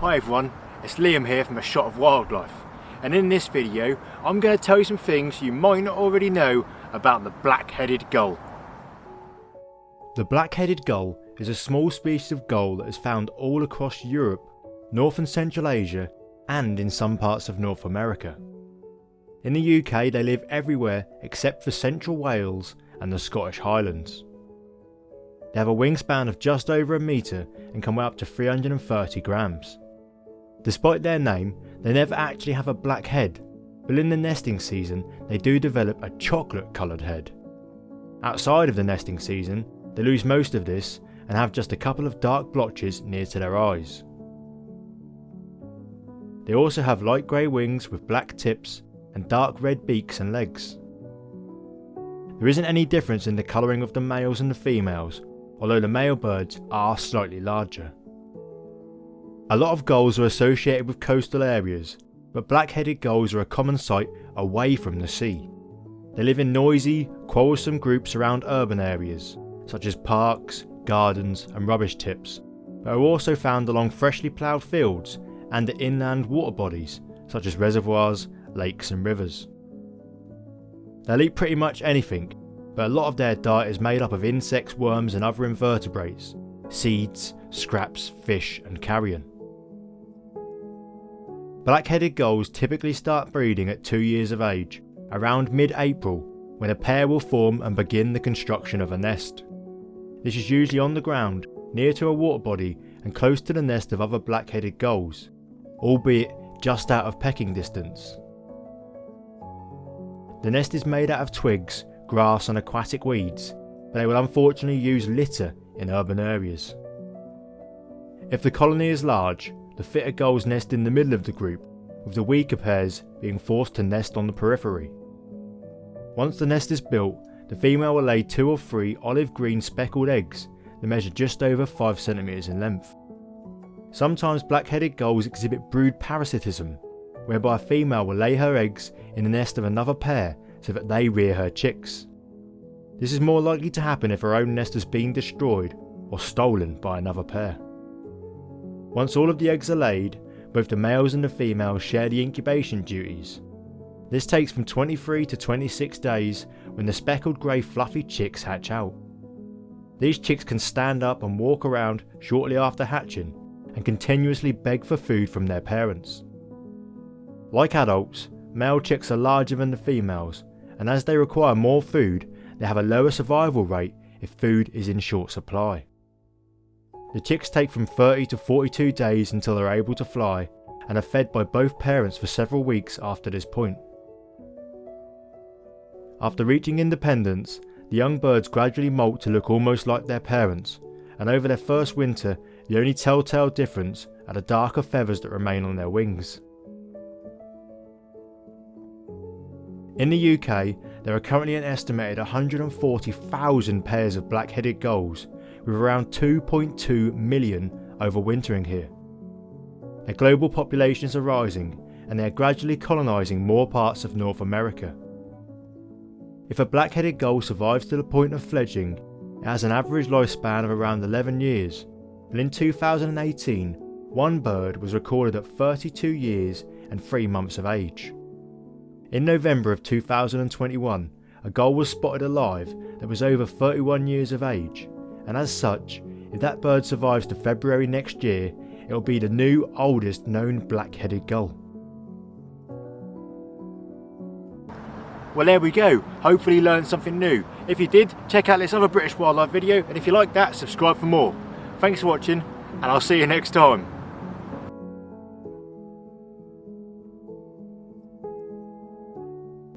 Hi everyone, it's Liam here from A Shot of Wildlife and in this video I'm going to tell you some things you might not already know about the black-headed gull. The black-headed gull is a small species of gull that is found all across Europe, North and Central Asia and in some parts of North America. In the UK they live everywhere except for Central Wales and the Scottish Highlands. They have a wingspan of just over a metre and can weigh up to 330 grams. Despite their name, they never actually have a black head, but in the nesting season they do develop a chocolate coloured head. Outside of the nesting season, they lose most of this and have just a couple of dark blotches near to their eyes. They also have light grey wings with black tips and dark red beaks and legs. There isn't any difference in the colouring of the males and the females, although the male birds are slightly larger. A lot of gulls are associated with coastal areas, but black-headed gulls are a common sight away from the sea. They live in noisy, quarrelsome groups around urban areas, such as parks, gardens and rubbish tips, but are also found along freshly ploughed fields and at inland water bodies, such as reservoirs, lakes and rivers. They'll eat pretty much anything, but a lot of their diet is made up of insects, worms and other invertebrates, seeds, scraps, fish and carrion. Black-headed gulls typically start breeding at 2 years of age, around mid-April, when a pair will form and begin the construction of a nest. This is usually on the ground, near to a water body and close to the nest of other black-headed gulls, albeit just out of pecking distance. The nest is made out of twigs, grass and aquatic weeds, but they will unfortunately use litter in urban areas. If the colony is large, the fitter gulls nest in the middle of the group, with the weaker pairs being forced to nest on the periphery. Once the nest is built, the female will lay two or three olive green speckled eggs that measure just over 5cm in length. Sometimes black-headed gulls exhibit brood parasitism, whereby a female will lay her eggs in the nest of another pair so that they rear her chicks. This is more likely to happen if her own nest has been destroyed or stolen by another pair. Once all of the eggs are laid, both the males and the females share the incubation duties. This takes from 23 to 26 days when the speckled grey fluffy chicks hatch out. These chicks can stand up and walk around shortly after hatching and continuously beg for food from their parents. Like adults, male chicks are larger than the females and as they require more food, they have a lower survival rate if food is in short supply. The chicks take from 30 to 42 days until they're able to fly and are fed by both parents for several weeks after this point. After reaching independence, the young birds gradually molt to look almost like their parents, and over their first winter, the only telltale difference are the darker feathers that remain on their wings. In the UK, there are currently an estimated 140,000 pairs of black-headed gulls, with around 2.2 million overwintering here. Their global populations are rising and they are gradually colonising more parts of North America. If a black-headed gull survives to the point of fledging, it has an average lifespan of around 11 years, and in 2018, one bird was recorded at 32 years and 3 months of age. In November of 2021, a gull was spotted alive that was over 31 years of age and as such, if that bird survives to February next year, it will be the new oldest known black-headed gull. Well there we go, hopefully you learned something new. If you did, check out this other British wildlife video and if you like that, subscribe for more. Thanks for watching and I'll see you next time.